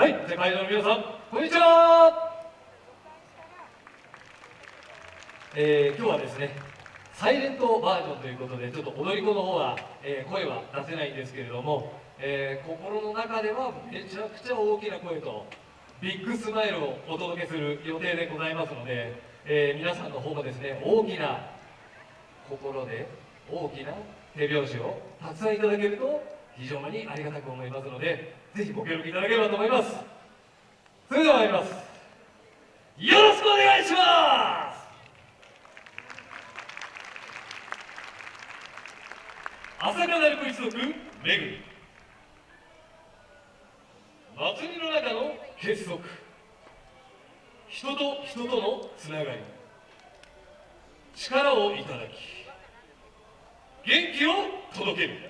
はい世界の皆さんこんにちは。えー、今日はですねサイレントバージョンということでちょっと踊り子の方は、えー、声は出せないんですけれども、えー、心の中ではめちゃくちゃ大きな声とビッグスマイルをお届けする予定でございますので、え、皆さんの方もですね大きな心で大きな手拍子をたくさんいただけると非常にありがたく思いますのでぜひご協力いただければと思います。それでは参ります。よろしくお願いします。朝霞鳴子一族めぐり祭りの中の結束。人と人とのつながり。力をいただき元気を届ける。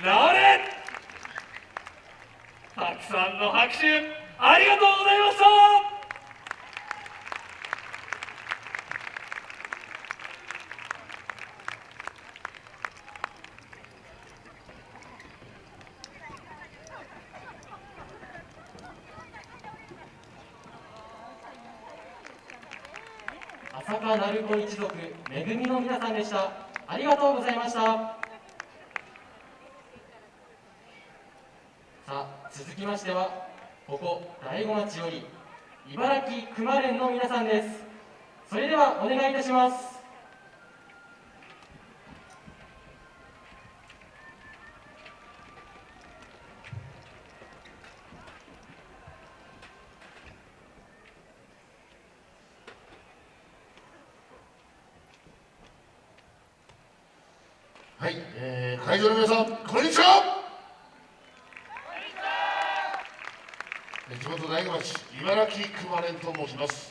直れ。たくさんの拍手ありがとうございました。浅川鳴子一族恵みの皆さんでした。ありがとうございました。さあ続きましてはここ大子町より茨城熊連の皆さんです。それではお願いいたします。はい、えー、会場の皆さんこんにちは。地元大子町茨城熊連と申します。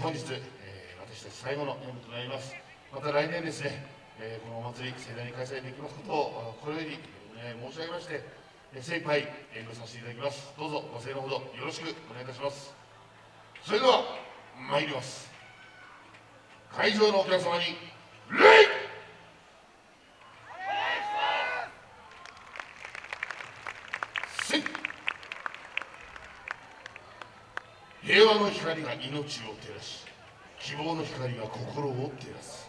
本日、えー、私たち最後の演舞となります。また来年ですね、えー、このお祭り盛大に開催できますことをこれよりお願い申し上げまして精一杯演舞させていただきます。どうぞご声のほどよろしくお願いいたします。それでは参ります。会場のお客様に礼！平和の光が命を照らし希望の光が心を照らす。